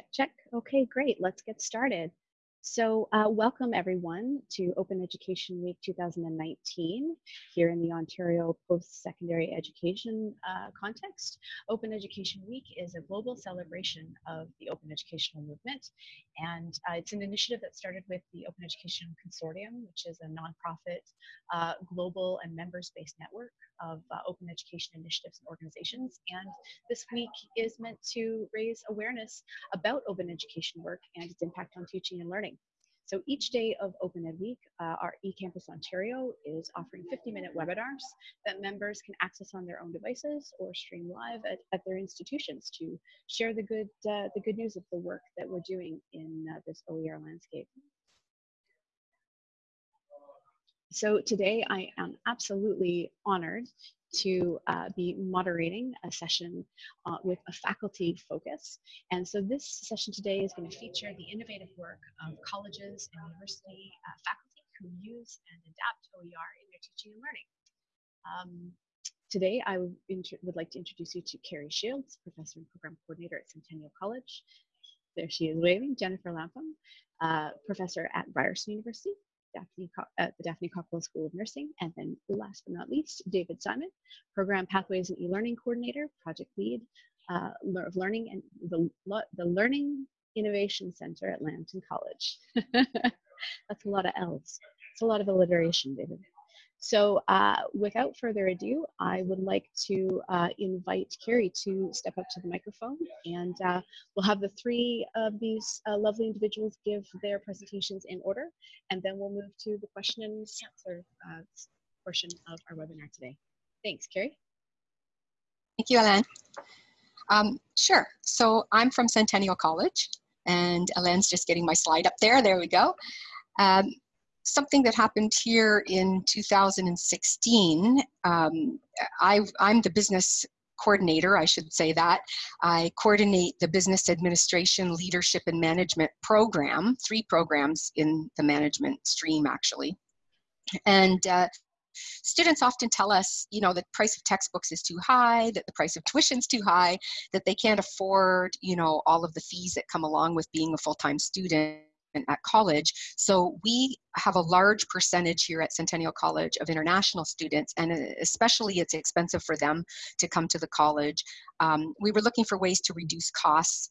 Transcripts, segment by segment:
Check, check. Okay, great. Let's get started. So uh, welcome everyone to Open Education Week 2019 here in the Ontario post-secondary education uh, context. Open Education Week is a global celebration of the open educational movement and uh, it's an initiative that started with the Open Education Consortium which is a nonprofit uh, global and members-based network of uh, open education initiatives and organizations and this week is meant to raise awareness about open education work and its impact on teaching and learning. So each day of Open Ed Week, uh, our eCampus Ontario is offering 50-minute webinars that members can access on their own devices or stream live at, at their institutions to share the good, uh, the good news of the work that we're doing in uh, this OER landscape. So today I am absolutely honored to uh, be moderating a session uh, with a faculty focus. And so this session today is going to feature the innovative work of colleges and university uh, faculty who use and adapt OER in their teaching and learning. Um, today, I would, like to introduce you to Carrie Shields, Professor and Program Coordinator at Centennial College. There she is waving, Jennifer Lapum, uh, Professor at Ryerson University, Daphne, at the Daphne Cockwell School of Nursing. And then last but not least, David Simon, Program Pathways and E-Learning Coordinator, Project Lead uh, of Learning and the, the Learning Innovation Center at Lambton College. That's a lot of L's. It's a lot of alliteration, David. So uh, without further ado, I would like to uh, invite Carrie to step up to the microphone and uh, we'll have the three of these uh, lovely individuals give their presentations in order and then we'll move to the question and answer uh, portion of our webinar today. Thanks, Carrie. Thank you, Ellen. Um, sure, so I'm from Centennial College and Ellen's just getting my slide up there, there we go. Um, something that happened here in 2016. Um, I, I'm the business coordinator, I should say that. I coordinate the business administration, leadership, and management program, three programs in the management stream actually. And uh, students often tell us, you know, the price of textbooks is too high, that the price of tuition is too high, that they can't afford, you know, all of the fees that come along with being a full-time student at college. So we have a large percentage here at Centennial College of international students, and uh, especially it's expensive for them to come to the college. Um, we were looking for ways to reduce costs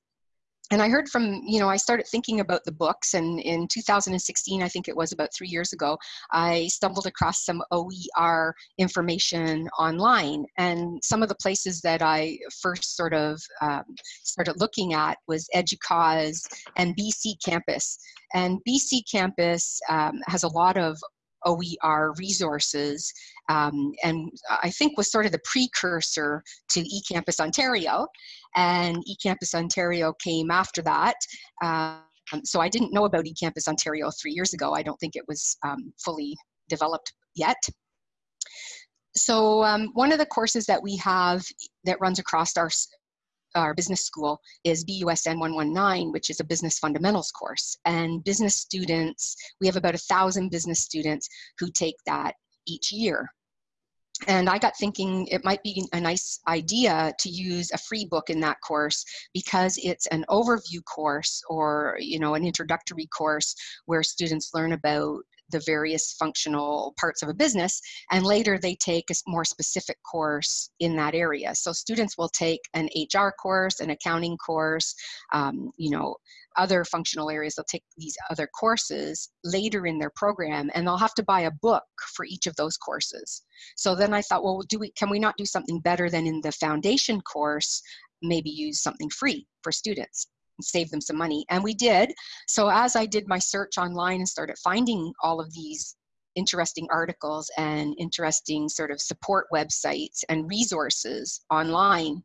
and I heard from, you know, I started thinking about the books and in 2016, I think it was about three years ago, I stumbled across some OER information online. And some of the places that I first sort of um, started looking at was EDUCAUSE and BC Campus. And BC Campus um, has a lot of OER resources um, and I think was sort of the precursor to eCampus Ontario and eCampus Ontario came after that. Um, so I didn't know about eCampus Ontario three years ago. I don't think it was um, fully developed yet. So um, one of the courses that we have that runs across our our business school is BUSN 119, which is a business fundamentals course. And business students, we have about a thousand business students who take that each year. And I got thinking it might be a nice idea to use a free book in that course because it's an overview course or you know an introductory course where students learn about the various functional parts of a business and later they take a more specific course in that area. So students will take an hr course an accounting course um, you know other functional areas they'll take these other courses later in their program and they'll have to buy a book for each of those courses. So then i thought well do we can we not do something better than in the foundation course maybe use something free for students save them some money. And we did. So as I did my search online and started finding all of these interesting articles and interesting sort of support websites and resources online,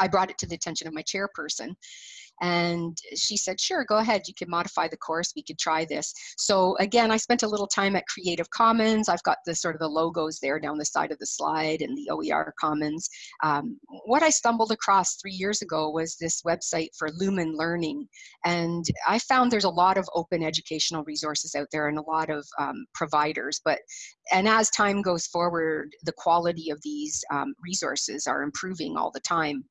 I brought it to the attention of my chairperson. And she said, sure, go ahead. You can modify the course. We could try this. So again, I spent a little time at Creative Commons. I've got the sort of the logos there down the side of the slide and the OER Commons. Um, what I stumbled across three years ago was this website for Lumen Learning. And I found there's a lot of open educational resources out there and a lot of um, providers. But and as time goes forward, the quality of these um, resources are improving all the time.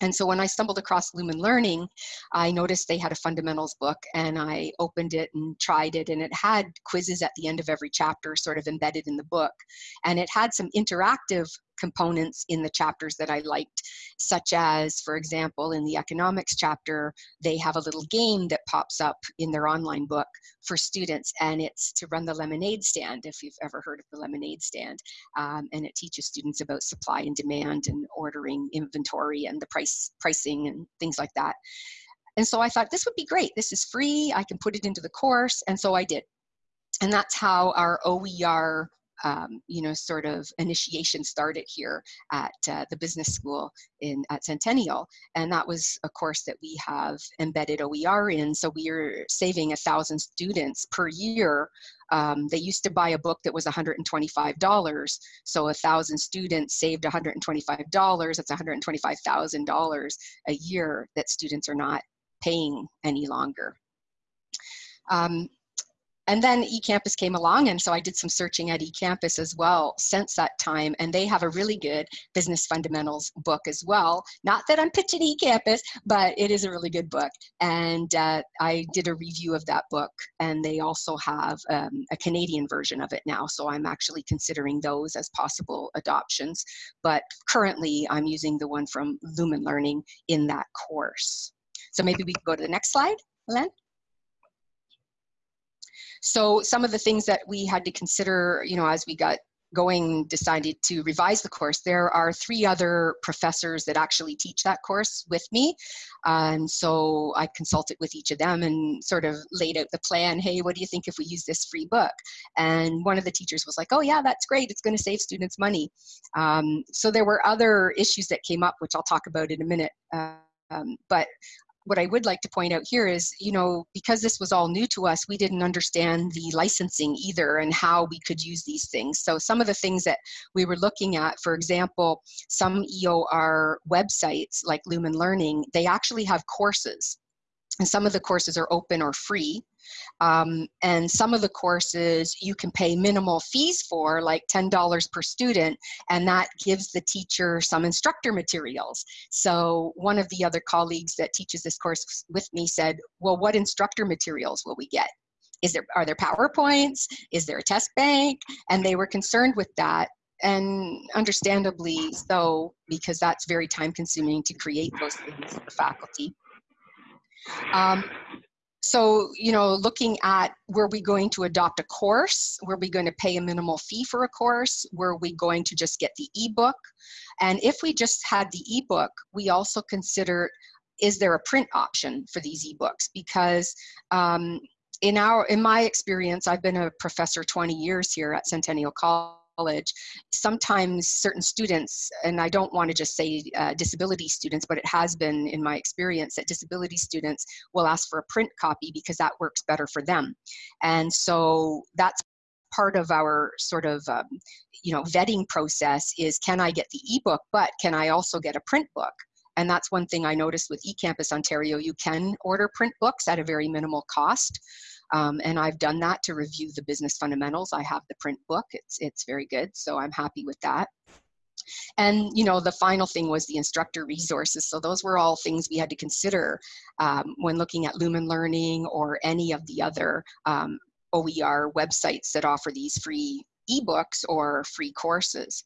And so when I stumbled across Lumen Learning, I noticed they had a fundamentals book and I opened it and tried it and it had quizzes at the end of every chapter sort of embedded in the book. And it had some interactive components in the chapters that I liked, such as, for example, in the economics chapter, they have a little game that pops up in their online book for students, and it's to run the lemonade stand, if you've ever heard of the lemonade stand. Um, and it teaches students about supply and demand and ordering inventory and the price pricing and things like that. And so I thought this would be great. This is free. I can put it into the course. And so I did. And that's how our OER um, you know, sort of initiation started here at uh, the business school in at Centennial, and that was a course that we have embedded OER in. So we are saving a thousand students per year. Um, they used to buy a book that was $125, so a thousand students saved $125. That's $125,000 a year that students are not paying any longer. Um, and then eCampus came along, and so I did some searching at eCampus as well since that time, and they have a really good business fundamentals book as well. Not that I'm pitching eCampus, but it is a really good book. And uh, I did a review of that book, and they also have um, a Canadian version of it now, so I'm actually considering those as possible adoptions. But currently, I'm using the one from Lumen Learning in that course. So maybe we can go to the next slide, Len. So some of the things that we had to consider, you know, as we got going decided to revise the course there are three other professors that actually teach that course with me. And so i consulted with each of them and sort of laid out the plan hey what do you think if we use this free book? And one of the teachers was like oh yeah that's great it's going to save students money. Um, so there were other issues that came up which i'll talk about in a minute. Um, but what I would like to point out here is, you know, because this was all new to us, we didn't understand the licensing either and how we could use these things. So some of the things that we were looking at, for example, some EOR websites like Lumen Learning, they actually have courses. And some of the courses are open or free. Um, and some of the courses you can pay minimal fees for, like $10 per student, and that gives the teacher some instructor materials. So one of the other colleagues that teaches this course with me said, well, what instructor materials will we get? Is there, are there PowerPoints? Is there a test bank? And they were concerned with that and understandably so because that's very time consuming to create those things for the faculty. Um, so, you know, looking at were we going to adopt a course? Were we going to pay a minimal fee for a course? Were we going to just get the ebook? And if we just had the ebook, we also considered is there a print option for these ebooks? Because um, in our in my experience, I've been a professor 20 years here at Centennial College college, sometimes certain students, and I don't want to just say uh, disability students, but it has been in my experience that disability students will ask for a print copy because that works better for them. And so that's part of our sort of um, you know vetting process is can I get the ebook, but can I also get a print book? And that's one thing I noticed with eCampus Ontario. You can order print books at a very minimal cost. Um, and I've done that to review the business fundamentals. I have the print book. It's, it's very good. So I'm happy with that. And you know, the final thing was the instructor resources. So those were all things we had to consider um, when looking at Lumen Learning or any of the other um, OER websites that offer these free ebooks or free courses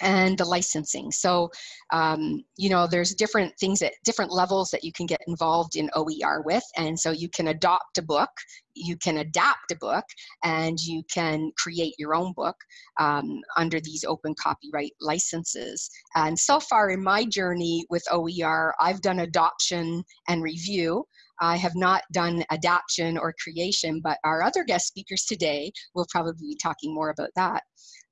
and the licensing. So, um, you know, there's different things at different levels that you can get involved in OER with. And so you can adopt a book, you can adapt a book, and you can create your own book um, under these open copyright licenses. And so far in my journey with OER, I've done adoption and review. I have not done adaptation or creation, but our other guest speakers today will probably be talking more about that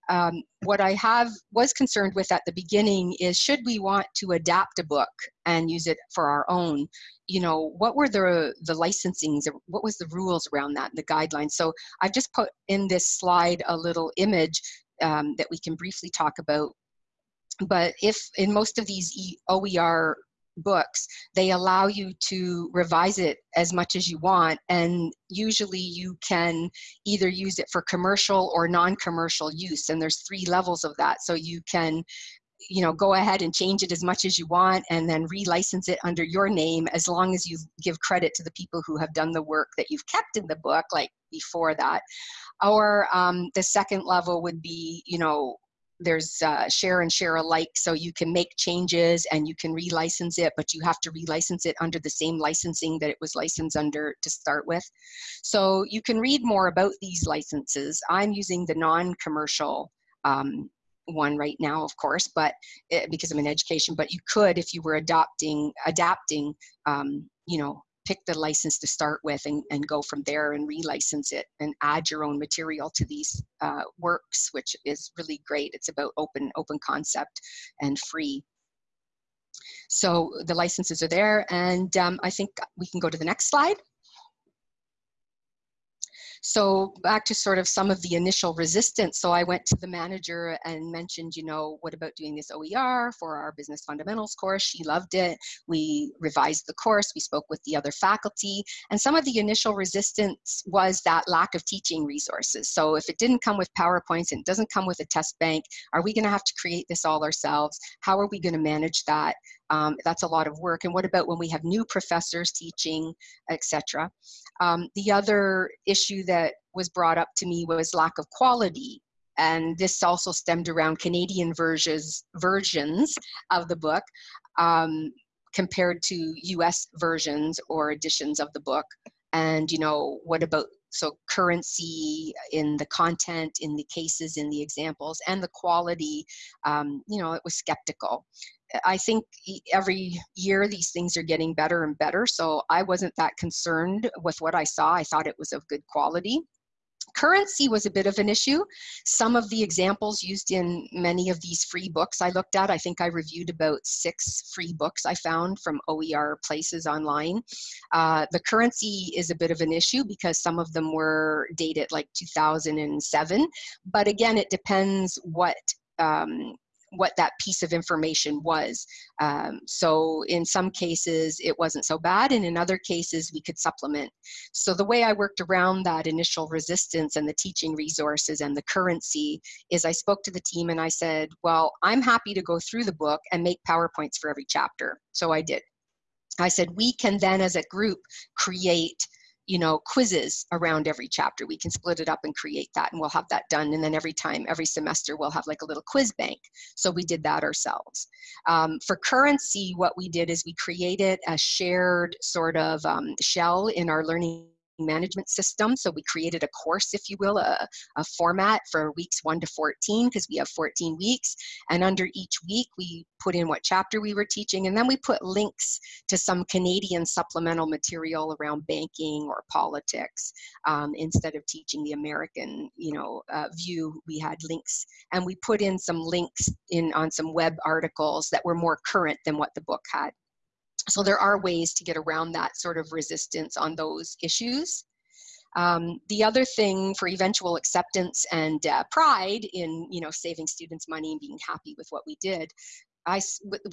um, what I have was concerned with at the beginning is should we want to adapt a book and use it for our own, you know, what were the the licensings, what was the rules around that, the guidelines. So I've just put in this slide a little image um, that we can briefly talk about. But if in most of these OER books, they allow you to revise it as much as you want. And usually you can either use it for commercial or non commercial use. And there's three levels of that. So you can you know, go ahead and change it as much as you want and then relicense it under your name as long as you give credit to the people who have done the work that you've kept in the book, like before that. Or um, the second level would be, you know, there's uh, share and share alike so you can make changes and you can relicense it but you have to relicense it under the same licensing that it was licensed under to start with. So you can read more about these licenses. I'm using the non-commercial um, one right now of course but it, eh, because i'm in education but you could if you were adopting adapting um, you know pick the license to start with and, and go from there and relicense it and add your own material to these uh, works, which is really great. It's about open, open concept and free. So the licenses are there and um, I think we can go to the next slide. So back to sort of some of the initial resistance. So I went to the manager and mentioned, you know, what about doing this OER for our business fundamentals course? She loved it. We revised the course. We spoke with the other faculty. And some of the initial resistance was that lack of teaching resources. So if it didn't come with PowerPoints and it doesn't come with a test bank, are we going to have to create this all ourselves? How are we going to manage that? Um, that's a lot of work. And what about when we have new professors teaching, etc. Um, the other issue that was brought up to me was lack of quality. And this also stemmed around Canadian versions, versions of the book um, compared to US versions or editions of the book. And, you know, what about so currency in the content in the cases in the examples and the quality um, you know it was skeptical I think every year these things are getting better and better. So I wasn't that concerned with what I saw. I thought it was of good quality. Currency was a bit of an issue. Some of the examples used in many of these free books I looked at, I think I reviewed about six free books I found from OER places online. Uh, the currency is a bit of an issue because some of them were dated like 2007. But again, it depends what um, what that piece of information was. Um, so in some cases it wasn't so bad and in other cases we could supplement. So the way I worked around that initial resistance and the teaching resources and the currency is I spoke to the team and I said, well, I'm happy to go through the book and make PowerPoints for every chapter. So I did. I said, we can then as a group create you know, quizzes around every chapter. We can split it up and create that and we'll have that done. And then every time, every semester, we'll have like a little quiz bank. So we did that ourselves. Um, for currency, what we did is we created a shared sort of um, shell in our learning management system. So we created a course, if you will, a, a format for weeks 1 to 14 because we have 14 weeks. And under each week, we put in what chapter we were teaching. And then we put links to some Canadian supplemental material around banking or politics. Um, instead of teaching the American you know, uh, view, we had links. And we put in some links in on some web articles that were more current than what the book had. So there are ways to get around that sort of resistance on those issues. Um, the other thing for eventual acceptance and uh, pride in you know saving students money and being happy with what we did I,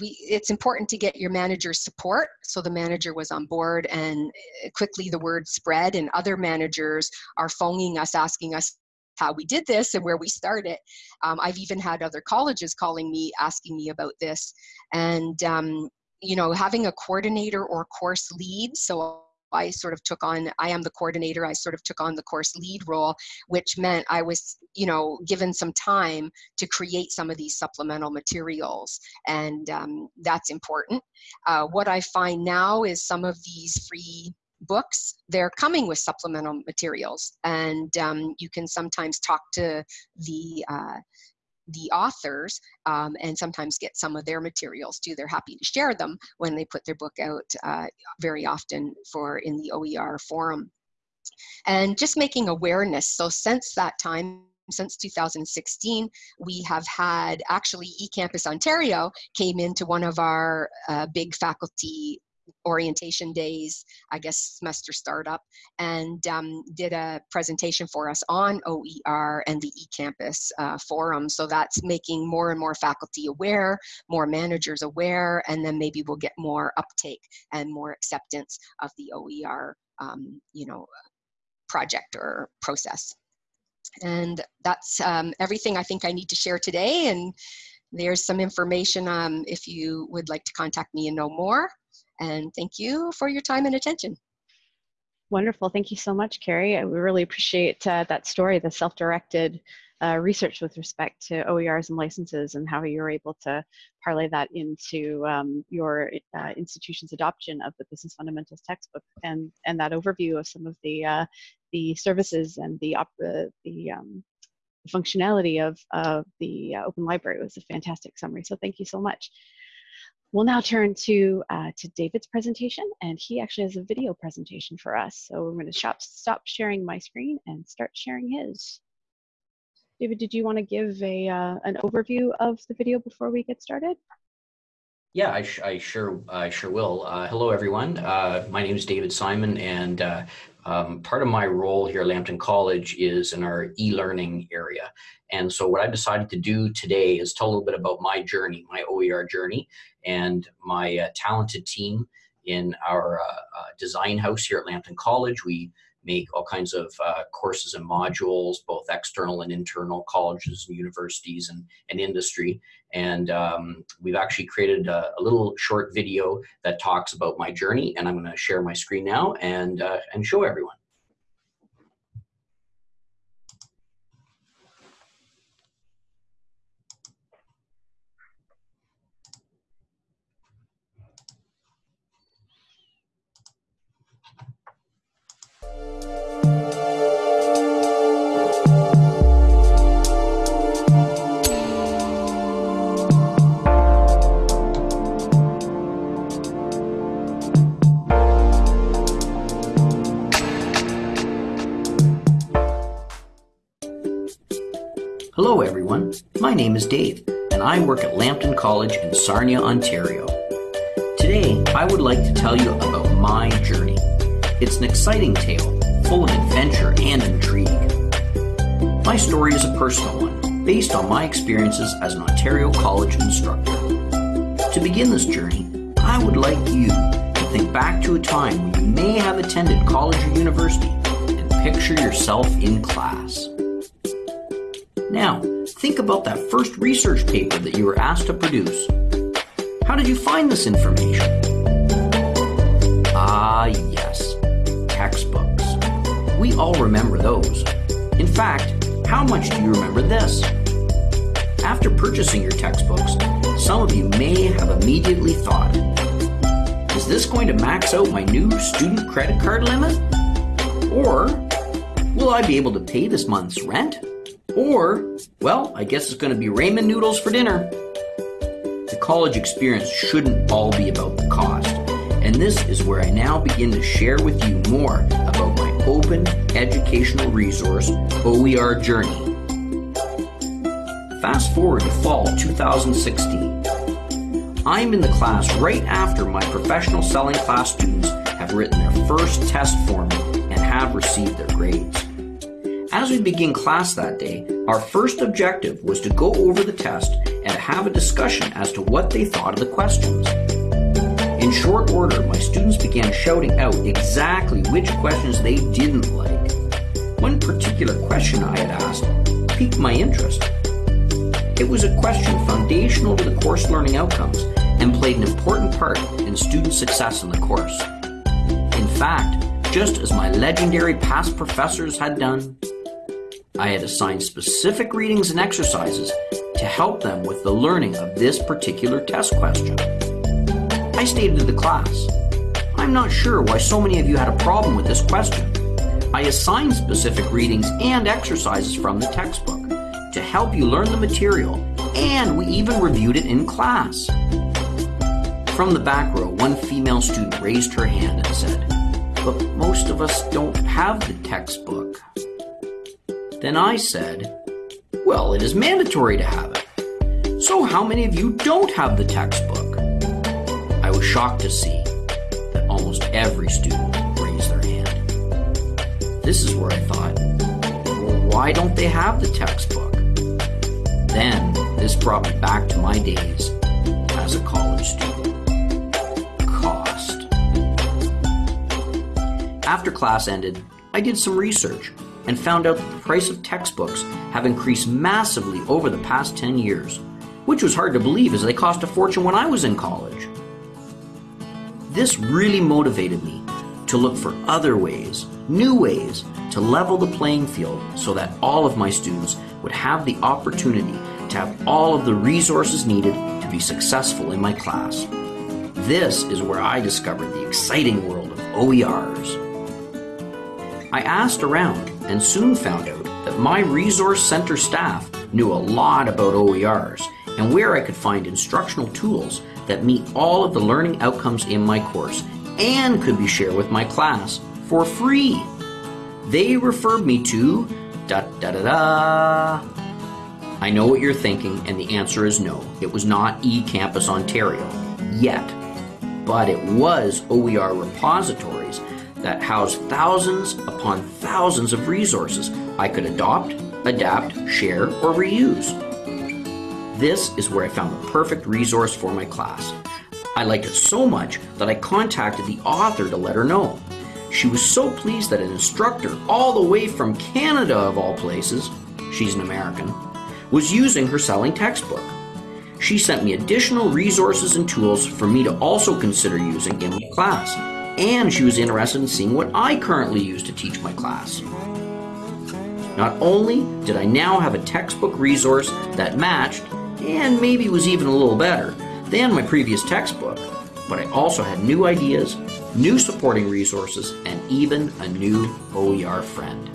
we, it's important to get your manager's support. So the manager was on board and uh, quickly the word spread and other managers are phoning us asking us how we did this and where we started. Um, I've even had other colleges calling me asking me about this. And um, you know, having a coordinator or course lead. So I sort of took on, I am the coordinator, I sort of took on the course lead role, which meant I was, you know, given some time to create some of these supplemental materials. And um, that's important. Uh, what I find now is some of these free books, they're coming with supplemental materials. And um, you can sometimes talk to the uh, the authors um, and sometimes get some of their materials too. They're happy to share them when they put their book out uh, very often for in the OER forum. And just making awareness. So since that time, since 2016, we have had actually eCampus Ontario came into one of our uh, big faculty orientation days, I guess semester startup, and um, did a presentation for us on OER and the eCampus uh, forum. So that's making more and more faculty aware, more managers aware, and then maybe we'll get more uptake and more acceptance of the OER, um, you know, project or process. And that's um, everything I think I need to share today. And there's some information um, if you would like to contact me and know more. And thank you for your time and attention. Wonderful. Thank you so much, Carrie. We really appreciate uh, that story, the self-directed uh, research with respect to OERs and licenses and how you're able to parlay that into um, your uh, institution's adoption of the business fundamentals textbook and, and that overview of some of the, uh, the services and the, the um, functionality of, of the uh, Open Library was a fantastic summary. So thank you so much. We'll now turn to, uh, to David's presentation, and he actually has a video presentation for us. So we're going to stop, stop sharing my screen and start sharing his. David, did you want to give a, uh, an overview of the video before we get started? Yeah, I, I sure I sure will. Uh, hello, everyone. Uh, my name is David Simon, and uh, um, part of my role here at Lambton College is in our e-learning area. And so what I've decided to do today is tell a little bit about my journey, my OER journey, and my uh, talented team in our uh, uh, design house here at Lambton College. We make all kinds of uh, courses and modules, both external and internal colleges and universities and, and industry. And um, we've actually created a, a, little short video that talks about my journey. And I'm going to share my screen now and, and show everyone. Everyone, my name is Dave and I work at Lambton College in Sarnia, Ontario. Today I would like to tell you about my journey. It's an exciting tale, full of adventure and intrigue. My story is a personal one, based on my experiences as an Ontario College instructor. To begin this journey, I would like you to think back to a time when you may have attended college or university and picture yourself in class. Now, think about that first research paper that you were asked to produce. How did you find this information? Ah, yes, textbooks. We all remember those. In fact, how much do you remember this? After purchasing your textbooks, some of you may have immediately thought, is this going to max out my new student credit card limit? Or will I be able to pay this month's rent? Or, well, I guess it's going to be ramen noodles for dinner. The college experience shouldn't all be about the cost. And this is where I now begin to share with you more about my open educational resource, OER Journey. Fast forward to fall 2016. I'm in the class right after my professional selling class students have written their first test for me and have received their grades. As we begin class that day, our first objective was to go over the test and have a discussion as to what they thought of the questions. In short order, my students began shouting out exactly which questions they didn't like. One particular question I had asked piqued my interest. It was a question foundational to the course learning outcomes and played an important part in student success in the course. In fact, just as my legendary past professors had done, I had assigned specific readings and exercises to help them with the learning of this particular test question. I stated to the class, I'm not sure why so many of you had a problem with this question. I assigned specific readings and exercises from the textbook to help you learn the material, and we even reviewed it in class. From the back row, one female student raised her hand and said, But most of us don't have the textbook. Then I said, Well, it is mandatory to have it. So how many of you don't have the textbook? I was shocked to see that almost every student raised their hand. This is where I thought, well, why don't they have the textbook? Then this brought me back to my days as a college student. Cost. After class ended, I did some research and found out that the price of textbooks have increased massively over the past 10 years. which was hard to believe as they cost a fortune when I was in college. This really motivated me to look for other ways, new ways, to level the playing field so that all of my students would have the opportunity to have all of the resources needed to be successful in my class. This is where I discovered the exciting world of OERs. I asked around and soon found out that my Resource Center staff knew a lot about OERs and where I could find instructional tools that meet all of the learning outcomes in my course and could be shared with my class for free. They referred me to da da da da. I know what you're thinking, and the answer is no. It was not eCampus Ontario yet, but it was OER repositories that housed thousands upon thousands of resources I could adopt, adapt, share, or reuse. This is where I found the perfect resource for my class. I liked it so much that I contacted the author to let her know. She was so pleased that an instructor, all the way from Canada of all places, she's an American, was using her selling textbook. She sent me additional resources and tools for me to also consider using in my class, and she was interested in seeing what I currently use to teach my class. Not only did I now have a textbook resource that matched and maybe was even a little better than my previous textbook. But I also had new ideas, new supporting resources, and even a new OER friend.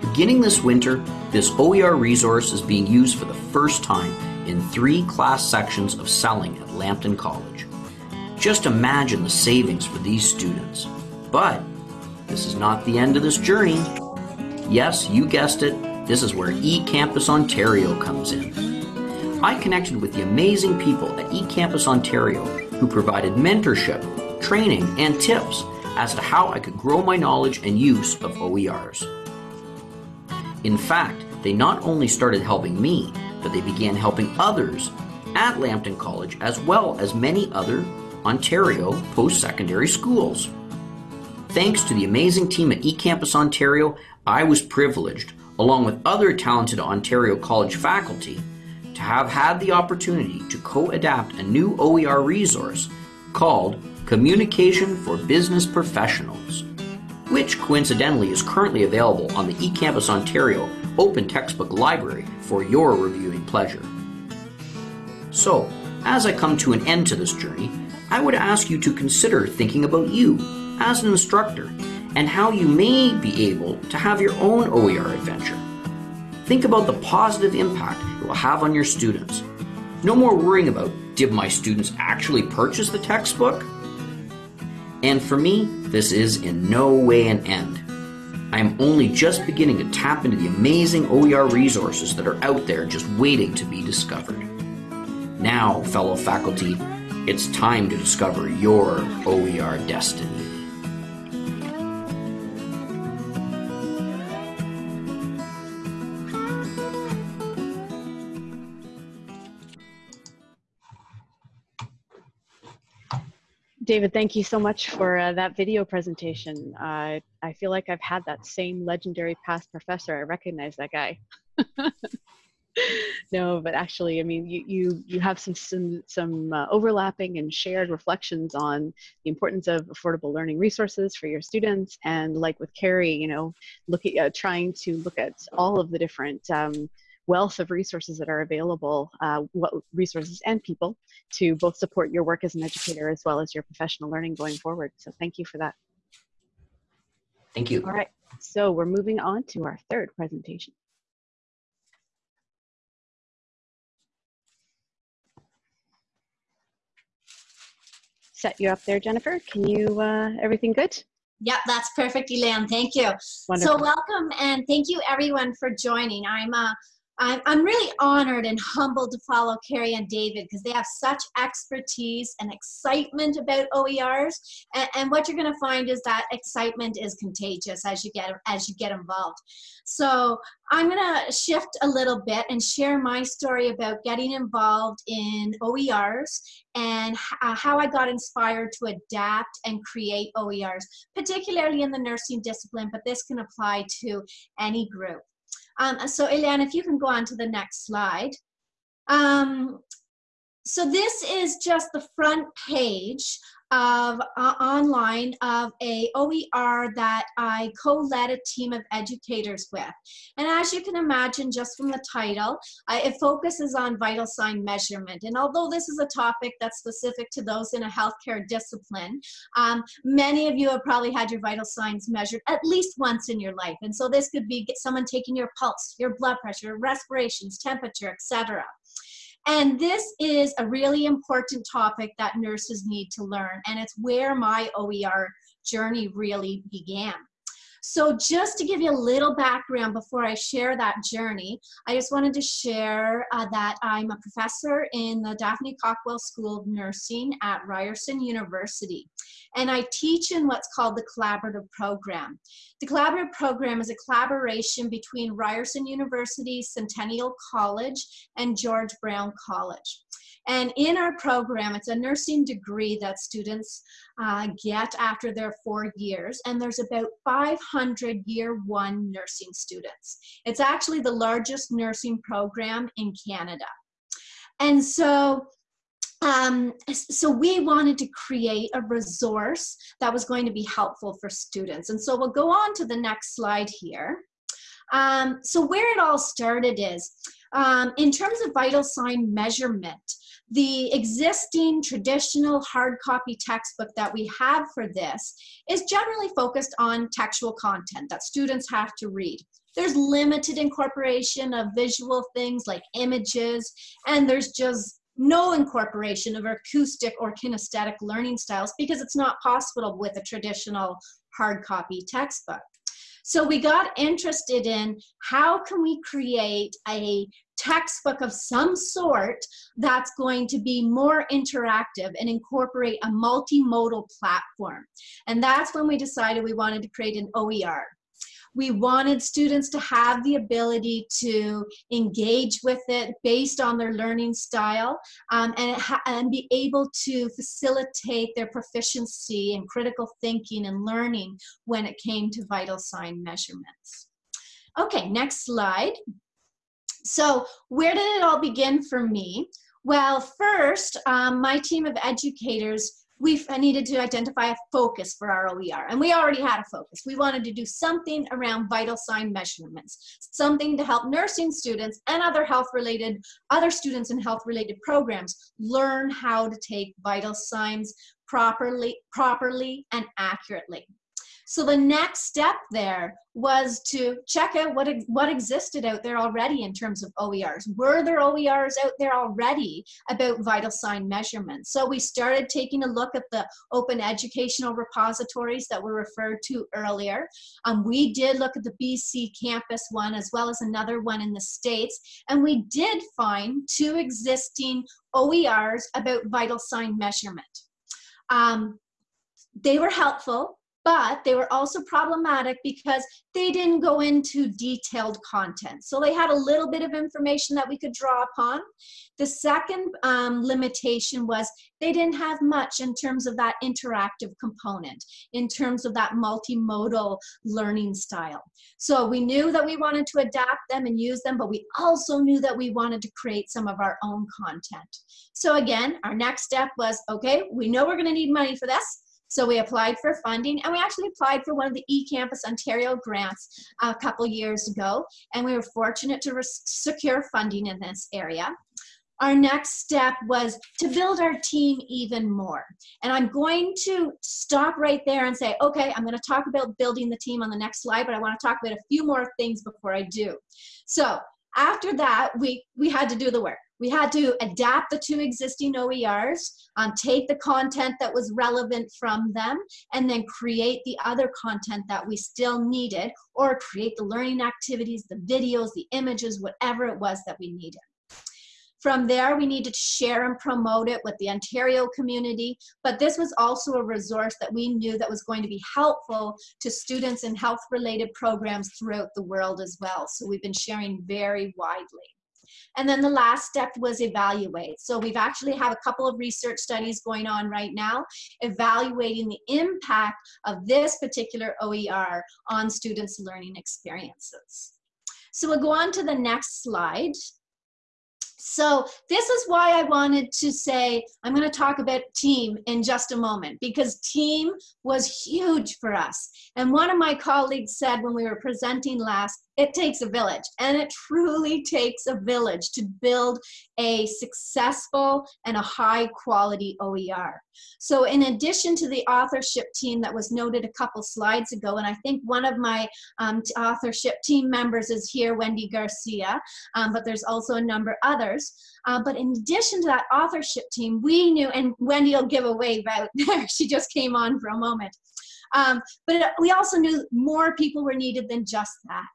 Beginning this winter, this OER resource is being used for the first time in three class sections of selling at Lambton College. Just imagine the savings for these students. But this is not the end of this journey. Yes, you guessed it, this is where eCampus Ontario comes in. I connected with the amazing people at eCampus Ontario who provided mentorship, training, and tips as to how I could grow my knowledge and use of OERs. In fact, they not only started helping me, but they began helping others at Lambton College as well as many other Ontario post-secondary schools. Thanks to the amazing team at eCampus Ontario, I was privileged along with other talented Ontario College faculty, to have had the opportunity to co-adapt a new OER resource called Communication for Business Professionals, which coincidentally is currently available on the eCampus Ontario Open Textbook Library for your reviewing pleasure. So, as I come to an end to this journey, I would ask you to consider thinking about you as an instructor and how you may be able to have your own OER adventure. Think about the positive impact it will have on your students. No more worrying about, did my students actually purchase the textbook? And for me, this is in no way an end. I am only just beginning to tap into the amazing OER resources that are out there just waiting to be discovered. Now, fellow faculty, it's time to discover your OER destiny. David, thank you so much for uh, that video presentation. Uh, I feel like I've had that same legendary past professor. I recognize that guy. no, but actually, I mean, you you you have some some some uh, overlapping and shared reflections on the importance of affordable learning resources for your students, and like with Carrie, you know, looking at uh, trying to look at all of the different um, wealth of resources that are available, uh, what resources and people to both support your work as an educator as well as your professional learning going forward. So thank you for that. Thank you. All right, so we're moving on to our third presentation. Set you up there, Jennifer. Can you, uh, everything good? Yep, that's perfect, Elaine. Thank you. Wonderful. So welcome and thank you everyone for joining. I'm uh, I'm, I'm really honored and humbled to follow Carrie and David because they have such expertise and excitement about OERs. And, and what you're going to find is that excitement is contagious as you get as you get involved. So I'm going to shift a little bit and share my story about getting involved in OERs and uh, how I got inspired to adapt and create OERs, particularly in the nursing discipline, but this can apply to any group. Um, so Eliane, if you can go on to the next slide. Um, so this is just the front page of uh, online of a OER that I co-led a team of educators with. And as you can imagine, just from the title, it focuses on vital sign measurement. And although this is a topic that's specific to those in a healthcare discipline, um, many of you have probably had your vital signs measured at least once in your life. And so this could be someone taking your pulse, your blood pressure, respirations, temperature, etc. And this is a really important topic that nurses need to learn, and it's where my OER journey really began. So just to give you a little background before I share that journey, I just wanted to share uh, that I'm a professor in the Daphne Cockwell School of Nursing at Ryerson University. And I teach in what's called the collaborative program. The collaborative program is a collaboration between Ryerson University, Centennial College, and George Brown College. And in our program, it's a nursing degree that students uh, get after their four years. And there's about 500 year one nursing students. It's actually the largest nursing program in Canada. And so um, so we wanted to create a resource that was going to be helpful for students. And so we'll go on to the next slide here. Um, so where it all started is, um, in terms of vital sign measurement, the existing traditional hard copy textbook that we have for this is generally focused on textual content that students have to read. There's limited incorporation of visual things like images, and there's just no incorporation of acoustic or kinesthetic learning styles because it's not possible with a traditional hard copy textbook. So we got interested in how can we create a textbook of some sort that's going to be more interactive and incorporate a multimodal platform. And that's when we decided we wanted to create an OER. We wanted students to have the ability to engage with it based on their learning style um, and, and be able to facilitate their proficiency in critical thinking and learning when it came to vital sign measurements. Okay, next slide. So where did it all begin for me? Well, first, um, my team of educators we needed to identify a focus for our OER, and we already had a focus. We wanted to do something around vital sign measurements, something to help nursing students and other health-related, other students in health-related programs learn how to take vital signs properly, properly and accurately. So the next step there was to check out what, what existed out there already in terms of OERs. Were there OERs out there already about vital sign measurements? So we started taking a look at the open educational repositories that were referred to earlier. Um, we did look at the BC campus one as well as another one in the States, and we did find two existing OERs about vital sign measurement. Um, they were helpful but they were also problematic because they didn't go into detailed content. So they had a little bit of information that we could draw upon. The second um, limitation was they didn't have much in terms of that interactive component, in terms of that multimodal learning style. So we knew that we wanted to adapt them and use them, but we also knew that we wanted to create some of our own content. So again, our next step was, okay, we know we're gonna need money for this. So we applied for funding and we actually applied for one of the eCampus Ontario grants a couple years ago. And we were fortunate to secure funding in this area. Our next step was to build our team even more. And I'm going to stop right there and say, okay, I'm gonna talk about building the team on the next slide, but I wanna talk about a few more things before I do. So after that, we, we had to do the work. We had to adapt the two existing OERs, um, take the content that was relevant from them, and then create the other content that we still needed, or create the learning activities, the videos, the images, whatever it was that we needed. From there, we needed to share and promote it with the Ontario community, but this was also a resource that we knew that was going to be helpful to students in health-related programs throughout the world as well. So we've been sharing very widely. And then the last step was evaluate. So we've actually have a couple of research studies going on right now, evaluating the impact of this particular OER on students' learning experiences. So we'll go on to the next slide. So this is why I wanted to say, I'm going to talk about team in just a moment because team was huge for us. And one of my colleagues said when we were presenting last, it takes a village and it truly takes a village to build a successful and a high quality OER. So in addition to the authorship team that was noted a couple slides ago, and I think one of my um, authorship team members is here, Wendy Garcia, um, but there's also a number others. Uh, but in addition to that authorship team, we knew, and Wendy will give a wave out there, she just came on for a moment. Um, but it, we also knew more people were needed than just that.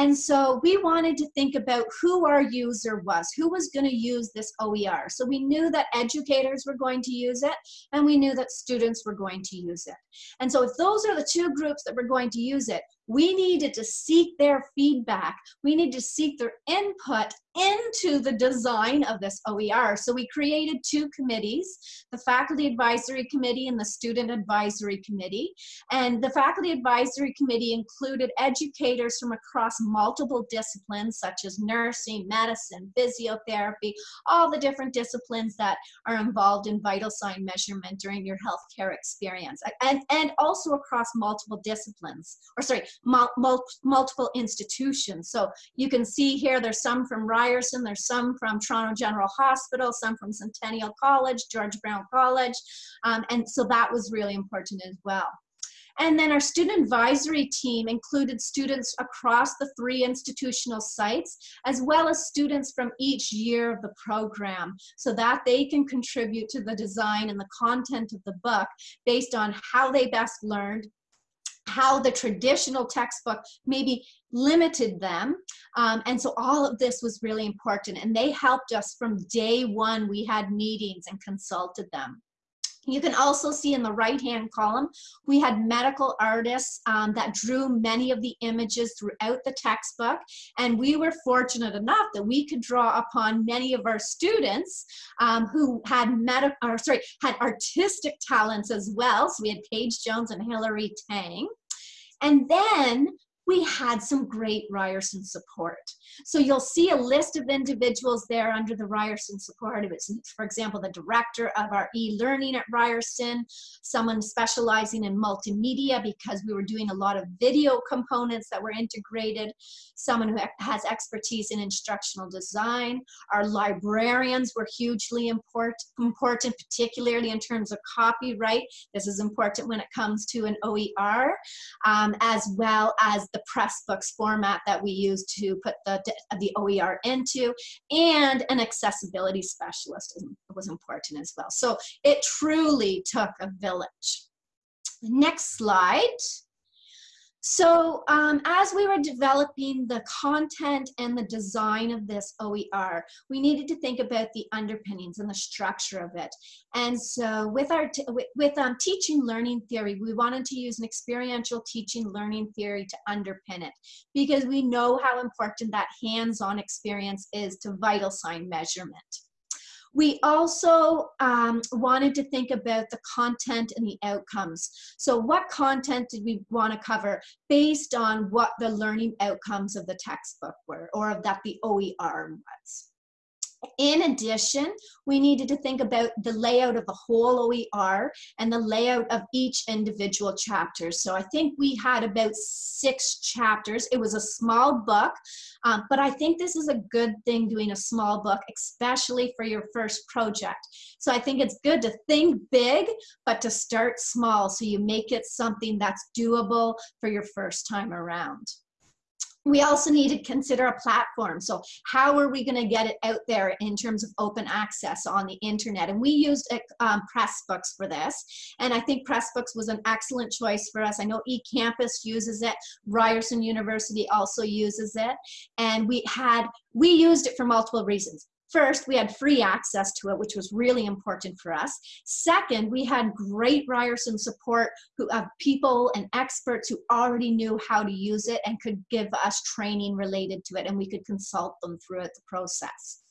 And so we wanted to think about who our user was, who was going to use this OER. So we knew that educators were going to use it, and we knew that students were going to use it. And so if those are the two groups that were going to use it, we needed to seek their feedback. We need to seek their input into the design of this OER. So we created two committees, the Faculty Advisory Committee and the Student Advisory Committee. And the Faculty Advisory Committee included educators from across multiple disciplines such as nursing, medicine, physiotherapy, all the different disciplines that are involved in vital sign measurement during your healthcare experience. And, and also across multiple disciplines, or sorry, mul mul multiple institutions. So you can see here there's some from Ryerson, there's some from Toronto General Hospital, some from Centennial College, George Brown College, um, and so that was really important as well. And then our student advisory team included students across the three institutional sites, as well as students from each year of the program, so that they can contribute to the design and the content of the book based on how they best learned, how the traditional textbook maybe limited them. Um, and so all of this was really important. And they helped us from day one. We had meetings and consulted them. You can also see in the right-hand column, we had medical artists um, that drew many of the images throughout the textbook, and we were fortunate enough that we could draw upon many of our students um, who had medical, or sorry, had artistic talents as well. So we had Paige Jones and Hilary Tang. And then we had some great Ryerson support. So you'll see a list of individuals there under the Ryerson support. It was, for example, the director of our e-learning at Ryerson, someone specializing in multimedia because we were doing a lot of video components that were integrated, someone who has expertise in instructional design. Our librarians were hugely important, important particularly in terms of copyright. This is important when it comes to an OER, um, as well as the Pressbooks format that we use to put the, the OER into, and an accessibility specialist was important as well. So it truly took a village. Next slide. So um, as we were developing the content and the design of this OER, we needed to think about the underpinnings and the structure of it. And so with our with, um, teaching learning theory, we wanted to use an experiential teaching learning theory to underpin it because we know how important that hands-on experience is to vital sign measurement. We also um, wanted to think about the content and the outcomes. So what content did we want to cover based on what the learning outcomes of the textbook were or of that the OER was? In addition, we needed to think about the layout of the whole OER and the layout of each individual chapter. So I think we had about six chapters. It was a small book, um, but I think this is a good thing doing a small book, especially for your first project. So I think it's good to think big, but to start small so you make it something that's doable for your first time around we also need to consider a platform. So how are we going to get it out there in terms of open access on the internet? And we used um, Pressbooks for this. And I think Pressbooks was an excellent choice for us. I know eCampus uses it. Ryerson University also uses it. And we had, we used it for multiple reasons. First, we had free access to it, which was really important for us. Second, we had great Ryerson support who have people and experts who already knew how to use it and could give us training related to it, and we could consult them throughout the process.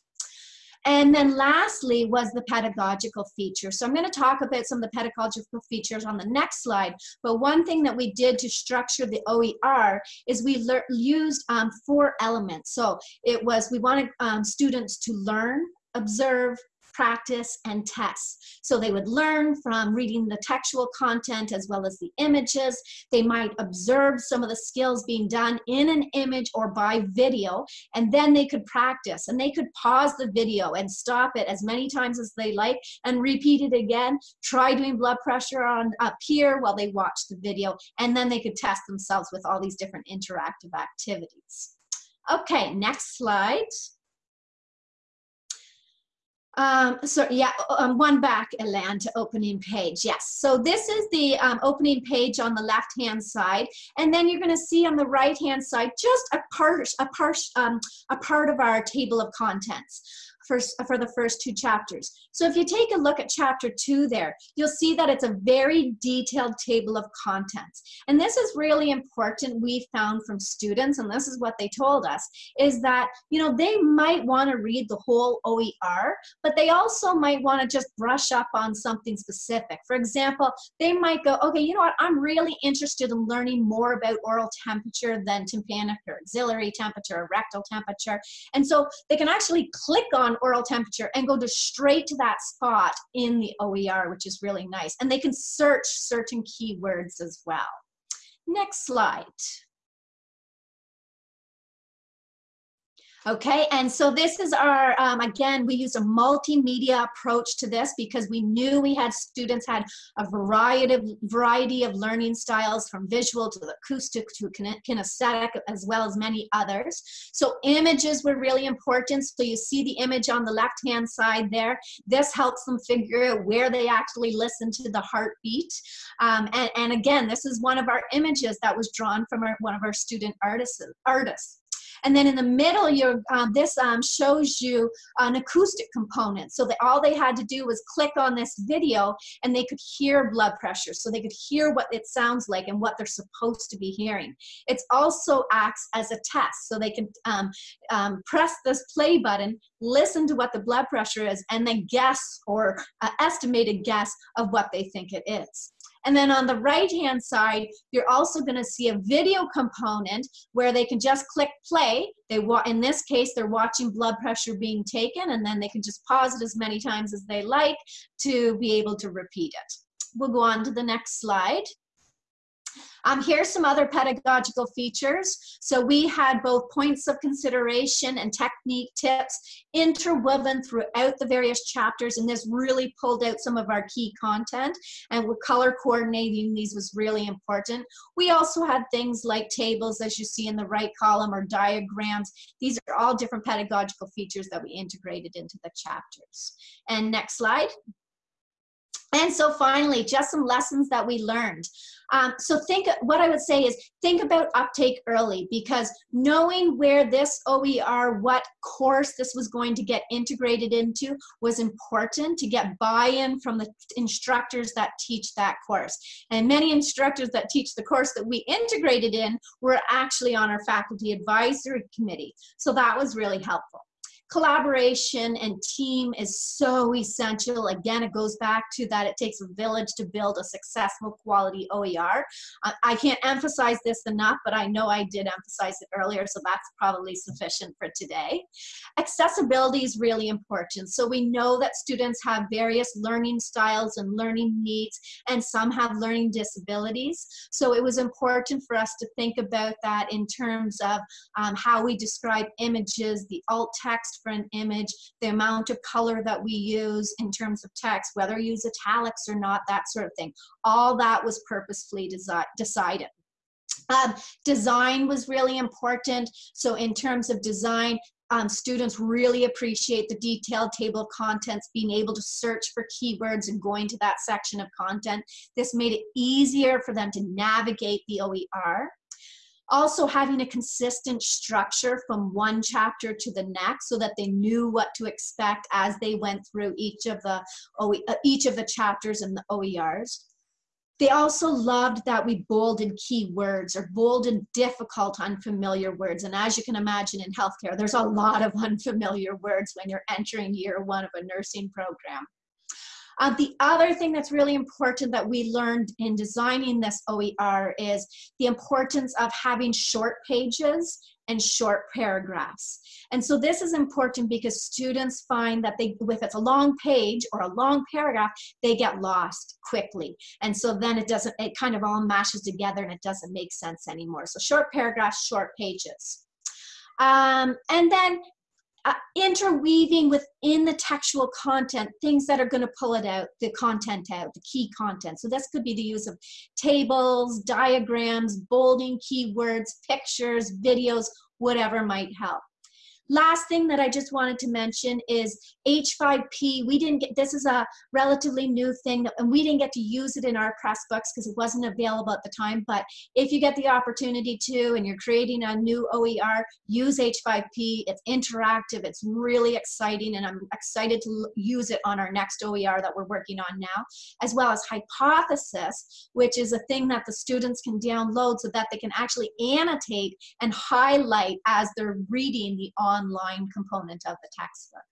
And then lastly was the pedagogical feature. So I'm going to talk about some of the pedagogical features on the next slide. But one thing that we did to structure the OER is we used um, four elements. So it was, we wanted um, students to learn, observe, practice, and test. So they would learn from reading the textual content as well as the images. They might observe some of the skills being done in an image or by video, and then they could practice. And they could pause the video and stop it as many times as they like and repeat it again. Try doing blood pressure on up here while they watch the video, and then they could test themselves with all these different interactive activities. Okay, next slide. Um, so yeah, um, one back, Elan, to opening page. Yes, so this is the um, opening page on the left-hand side, and then you're going to see on the right-hand side just a part, a part, um, a part of our table of contents first, for the first two chapters. So if you take a look at chapter two there, you'll see that it's a very detailed table of contents. And this is really important we found from students, and this is what they told us, is that, you know, they might want to read the whole OER, but they also might want to just brush up on something specific. For example, they might go, okay, you know what, I'm really interested in learning more about oral temperature than tympanic or axillary temperature or rectal temperature. And so they can actually click on oral temperature and go to straight to that spot in the OER, which is really nice. And they can search certain keywords as well. Next slide. Okay, and so this is our, um, again, we use a multimedia approach to this because we knew we had students had a variety of, variety of learning styles from visual to acoustic to kinesthetic as well as many others. So images were really important. So you see the image on the left-hand side there. This helps them figure out where they actually listen to the heartbeat. Um, and, and again, this is one of our images that was drawn from our, one of our student artists. artists. And then in the middle, um, this um, shows you an acoustic component. So that all they had to do was click on this video and they could hear blood pressure. So they could hear what it sounds like and what they're supposed to be hearing. It also acts as a test. So they can um, um, press this play button, listen to what the blood pressure is, and then guess or uh, estimated guess of what they think it is. And then on the right-hand side, you're also gonna see a video component where they can just click play. They In this case, they're watching blood pressure being taken and then they can just pause it as many times as they like to be able to repeat it. We'll go on to the next slide. Um, here's some other pedagogical features. So we had both points of consideration and technique tips interwoven throughout the various chapters, and this really pulled out some of our key content, and with color coordinating these was really important. We also had things like tables, as you see in the right column, or diagrams. These are all different pedagogical features that we integrated into the chapters. And next slide. And so finally, just some lessons that we learned. Um, so think, what I would say is think about uptake early because knowing where this OER, what course this was going to get integrated into was important to get buy-in from the instructors that teach that course. And many instructors that teach the course that we integrated in were actually on our faculty advisory committee. So that was really helpful collaboration and team is so essential. Again, it goes back to that it takes a village to build a successful quality OER. I can't emphasize this enough, but I know I did emphasize it earlier, so that's probably sufficient for today. Accessibility is really important. So we know that students have various learning styles and learning needs, and some have learning disabilities. So it was important for us to think about that in terms of um, how we describe images, the alt text for an image, the amount of color that we use in terms of text, whether you use italics or not, that sort of thing. All that was purposefully desi decided. Um, design was really important. So in terms of design, um, students really appreciate the detailed table of contents, being able to search for keywords and going to that section of content. This made it easier for them to navigate the OER also having a consistent structure from one chapter to the next so that they knew what to expect as they went through each of the uh, each of the chapters in the OERs They also loved that we bolded key words or bolded difficult, unfamiliar words. And as you can imagine in healthcare, there's a lot of unfamiliar words when you're entering year one of a nursing program. Uh, the other thing that's really important that we learned in designing this OER is the importance of having short pages and short paragraphs. And so this is important because students find that they, if it's a long page or a long paragraph, they get lost quickly. And so then it doesn't, it kind of all mashes together and it doesn't make sense anymore. So short paragraphs, short pages. Um, and then uh, interweaving within the textual content things that are going to pull it out, the content out, the key content. So this could be the use of tables, diagrams, bolding keywords, pictures, videos, whatever might help. Last thing that I just wanted to mention is H5P. We didn't get, this is a relatively new thing and we didn't get to use it in our press books because it wasn't available at the time. But if you get the opportunity to and you're creating a new OER, use H5P. It's interactive, it's really exciting and I'm excited to use it on our next OER that we're working on now, as well as Hypothesis, which is a thing that the students can download so that they can actually annotate and highlight as they're reading the on online component of the textbook.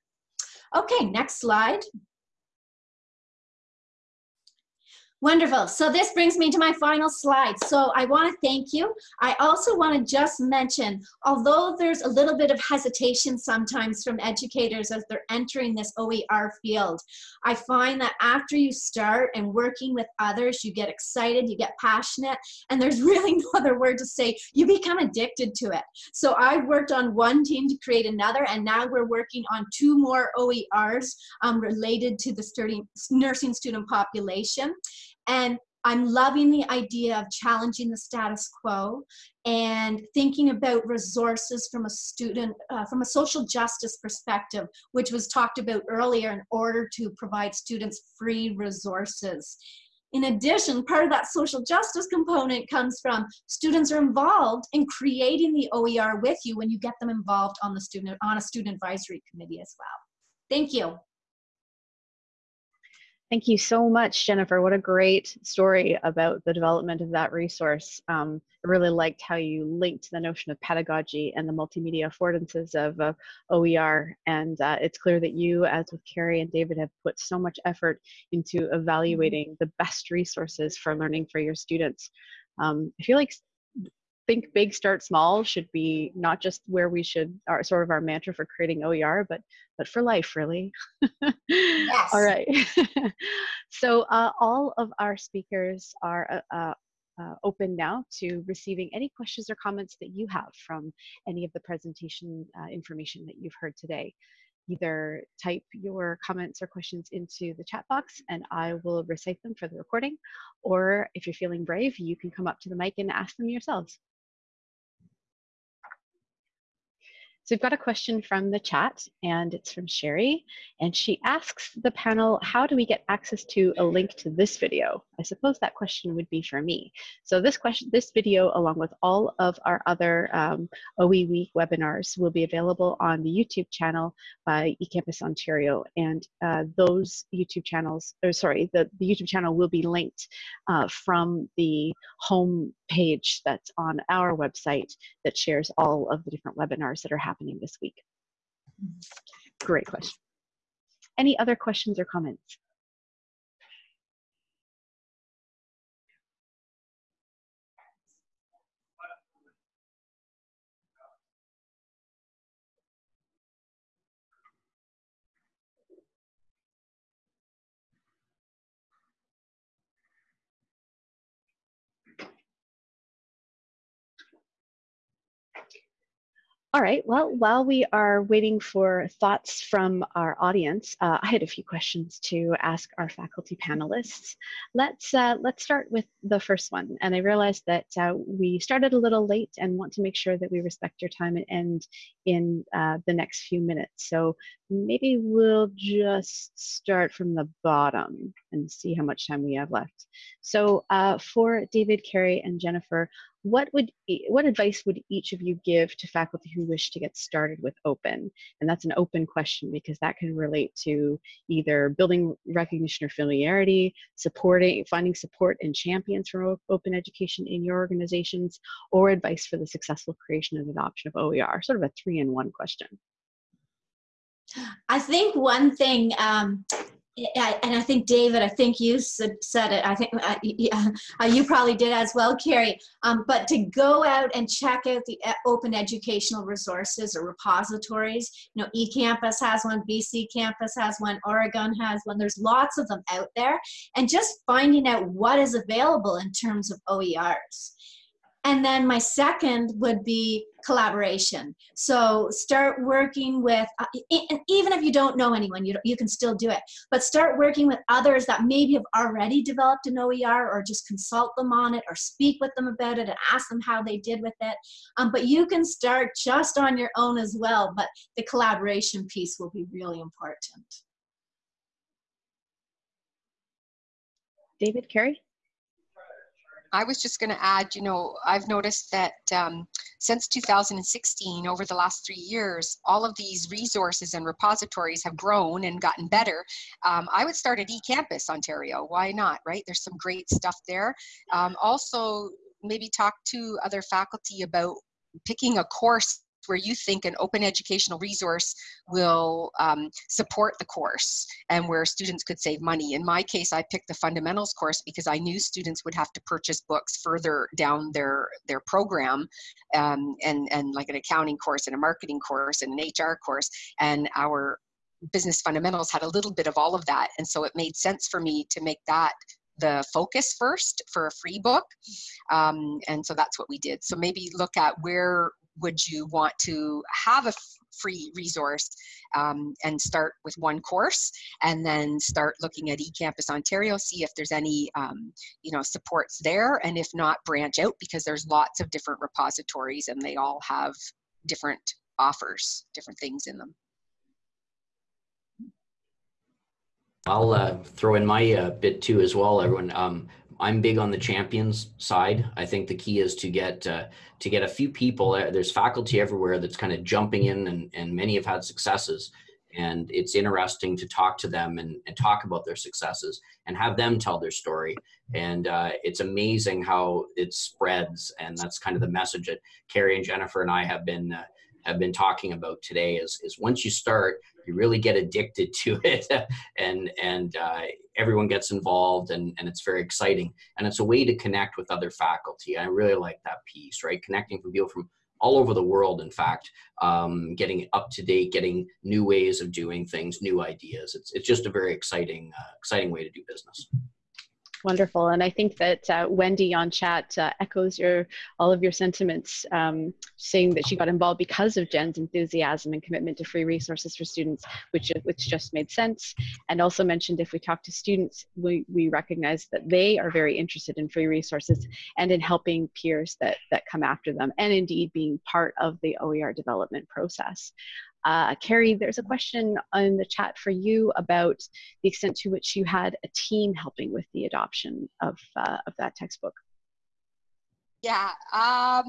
Okay, next slide. Wonderful. So this brings me to my final slide. So I want to thank you. I also want to just mention, although there's a little bit of hesitation sometimes from educators as they're entering this OER field, I find that after you start and working with others, you get excited, you get passionate, and there's really no other word to say, you become addicted to it. So I worked on one team to create another, and now we're working on two more OERs um, related to the nursing student population. And I'm loving the idea of challenging the status quo and thinking about resources from a student, uh, from a social justice perspective, which was talked about earlier in order to provide students free resources. In addition, part of that social justice component comes from students are involved in creating the OER with you when you get them involved on the student on a student advisory committee as well. Thank you. Thank you so much, Jennifer. What a great story about the development of that resource. Um, I really liked how you linked the notion of pedagogy and the multimedia affordances of uh, OER. And uh, it's clear that you, as with Carrie and David, have put so much effort into evaluating the best resources for learning for your students. Um, I feel like think big start small should be not just where we should our sort of our mantra for creating oer but but for life really yes. all right so uh, all of our speakers are uh, uh, uh, open now to receiving any questions or comments that you have from any of the presentation uh, information that you've heard today either type your comments or questions into the chat box and I will recite them for the recording. Or if you're feeling brave, you can come up to the mic and ask them yourselves. So we've got a question from the chat and it's from Sherry and she asks the panel, how do we get access to a link to this video? I suppose that question would be for me. So this question, this video along with all of our other um, OE Week webinars will be available on the YouTube channel by eCampus Ontario and uh, those YouTube channels, or sorry, the, the YouTube channel will be linked uh, from the home page that's on our website that shares all of the different webinars that are happening this week. Mm-hmm. Great question. Any other questions or comments? All right, well, while we are waiting for thoughts from our audience, uh, I had a few questions to ask our faculty panelists. Let's, uh, let's start with the first one. And I realized that uh, we started a little late and want to make sure that we respect your time and end in uh, the next few minutes. So maybe we'll just start from the bottom and see how much time we have left. So uh, for David, Carrie, and Jennifer, what would what advice would each of you give to faculty who wish to get started with open? And that's an open question because that can relate to either building recognition or familiarity supporting finding support and champions for open education in your organizations or advice for the successful creation and adoption of oer sort of a three in one question. I think one thing um, and I think David, I think you said it. I think uh, uh, you probably did as well, Carrie. Um, but to go out and check out the uh, open educational resources or repositories, you know, eCampus has one, BC Campus has one, Oregon has one. There's lots of them out there, and just finding out what is available in terms of OERs. And then my second would be collaboration. So start working with, uh, even if you don't know anyone, you, you can still do it, but start working with others that maybe have already developed an OER or just consult them on it or speak with them about it and ask them how they did with it. Um, but you can start just on your own as well, but the collaboration piece will be really important. David, Carrie? I was just going to add, you know, I've noticed that um, since 2016, over the last three years, all of these resources and repositories have grown and gotten better. Um, I would start at eCampus Ontario. Why not, right? There's some great stuff there. Um, also, maybe talk to other faculty about picking a course where you think an open educational resource will um, support the course and where students could save money. In my case, I picked the fundamentals course because I knew students would have to purchase books further down their, their program um, and, and like an accounting course and a marketing course and an HR course. And our business fundamentals had a little bit of all of that. And so it made sense for me to make that the focus first for a free book um, and so that's what we did so maybe look at where would you want to have a free resource um, and start with one course and then start looking at eCampus Ontario, see if there's any um, you know supports there and if not branch out because there's lots of different repositories and they all have different offers, different things in them. I'll uh, throw in my uh, bit too as well, everyone. Um, I'm big on the champions side. I think the key is to get uh, to get a few people. Uh, there's faculty everywhere that's kind of jumping in, and, and many have had successes. And it's interesting to talk to them and, and talk about their successes and have them tell their story. And uh, it's amazing how it spreads. And that's kind of the message that Carrie and Jennifer and I have been uh, have been talking about today is, is once you start, you really get addicted to it and, and uh, everyone gets involved and, and it's very exciting. And it's a way to connect with other faculty. I really like that piece, right? Connecting with people from all over the world, in fact, um, getting up to date, getting new ways of doing things, new ideas. It's, it's just a very exciting, uh, exciting way to do business. Wonderful, and I think that uh, Wendy on chat uh, echoes your all of your sentiments, um, saying that she got involved because of Jen's enthusiasm and commitment to free resources for students, which which just made sense. And also mentioned if we talk to students, we we recognize that they are very interested in free resources and in helping peers that that come after them, and indeed being part of the OER development process. Uh, Carrie, there's a question in the chat for you about the extent to which you had a team helping with the adoption of, uh, of that textbook. Yeah, um,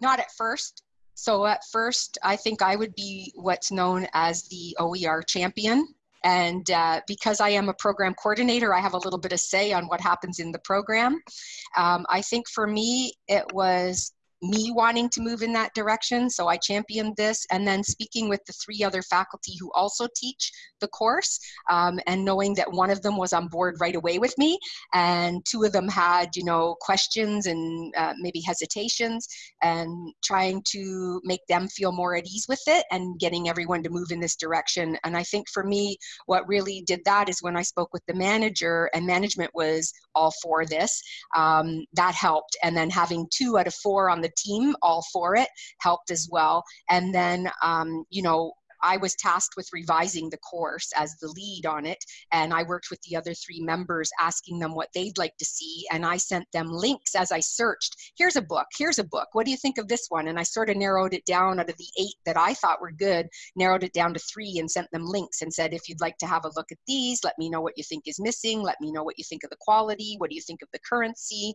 not at first. So at first, I think I would be what's known as the OER champion. And uh, because I am a program coordinator, I have a little bit of say on what happens in the program. Um, I think for me, it was me wanting to move in that direction. So I championed this and then speaking with the three other faculty who also teach the course um, and knowing that one of them was on board right away with me and two of them had, you know, questions and uh, maybe hesitations and trying to make them feel more at ease with it and getting everyone to move in this direction. And I think for me, what really did that is when I spoke with the manager and management was all for this, um, that helped. And then having two out of four on the the team all for it helped as well. And then, um, you know, I was tasked with revising the course as the lead on it. And I worked with the other three members asking them what they'd like to see. And I sent them links as I searched. Here's a book, here's a book. What do you think of this one? And I sort of narrowed it down out of the eight that I thought were good, narrowed it down to three and sent them links and said, if you'd like to have a look at these, let me know what you think is missing. Let me know what you think of the quality. What do you think of the currency?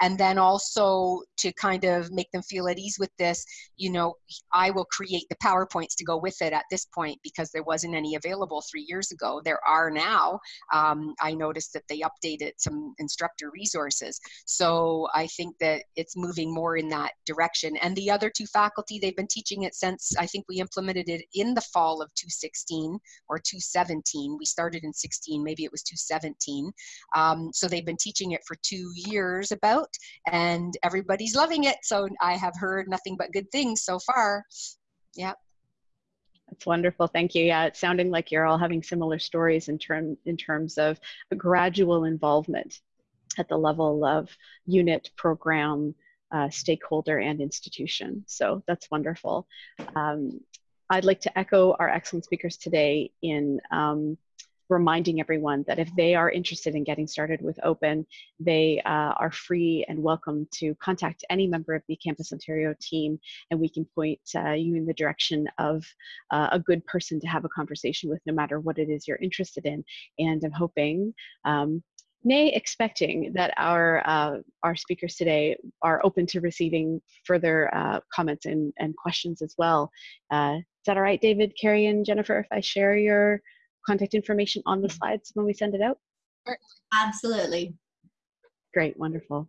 And then also to kind of make them feel at ease with this, you know, I will create the PowerPoints to go with it at this point because there wasn't any available three years ago. There are now. Um, I noticed that they updated some instructor resources. So I think that it's moving more in that direction. And the other two faculty, they've been teaching it since I think we implemented it in the fall of 2016 or 2017. We started in 16, maybe it was 2017. Um, so they've been teaching it for two years about, and everybody's loving it. So I have heard nothing but good things so far. Yeah. That's wonderful. Thank you. Yeah, it's sounding like you're all having similar stories in term in terms of a gradual involvement at the level of unit, program, uh, stakeholder, and institution. So that's wonderful. Um, I'd like to echo our excellent speakers today in um, reminding everyone that if they are interested in getting started with open, they uh, are free and welcome to contact any member of the Campus Ontario team and we can point uh, you in the direction of uh, a good person to have a conversation with no matter what it is you're interested in. And I'm hoping um, nay expecting that our uh, our speakers today are open to receiving further uh, comments and, and questions as well. Uh, is that all right, David, Carrie, and Jennifer, if I share your contact information on the slides when we send it out? Absolutely. Great, wonderful.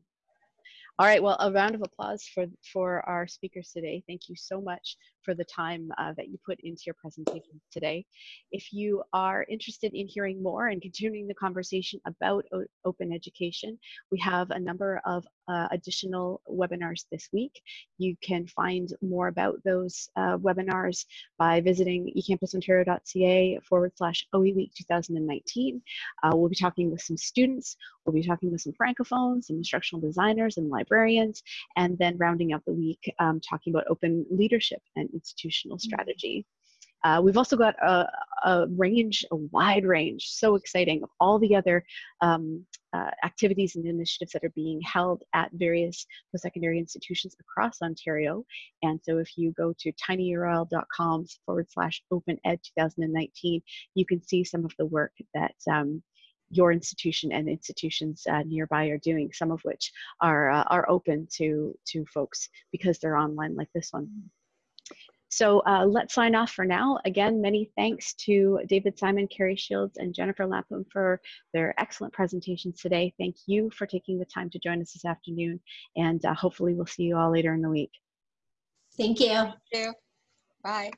All right, well, a round of applause for, for our speakers today. Thank you so much for the time uh, that you put into your presentation today. If you are interested in hearing more and continuing the conversation about open education, we have a number of uh, additional webinars this week. You can find more about those uh, webinars by visiting ecampusontario.ca forward slash OE Week 2019. Uh, we'll be talking with some students, we'll be talking with some francophones, some instructional designers and librarians, and then rounding out the week um, talking about open leadership and institutional mm-hmm. strategy. Uh, we've also got a, a, range, a wide range, so exciting, of all the other um, uh, activities and initiatives that are being held at various post-secondary institutions across Ontario. And so if you go to tinyurl.com forward slash open ed 2019, you can see some of the work that um, your institution and institutions uh, nearby are doing, some of which are, uh, are open to, to folks because they're online like this one. So uh, let's sign off for now. Again, many thanks to David Simon, Carrie Shields, and Jennifer Lapum for their excellent presentations today. Thank you for taking the time to join us this afternoon, and uh, hopefully we'll see you all later in the week. Thank you. Thank you. Bye.